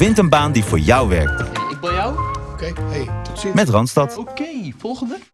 Vind een baan die voor jou werkt. Ik bel jou. Oké, hey, tot ziens. Met Randstad. Oké, volgende.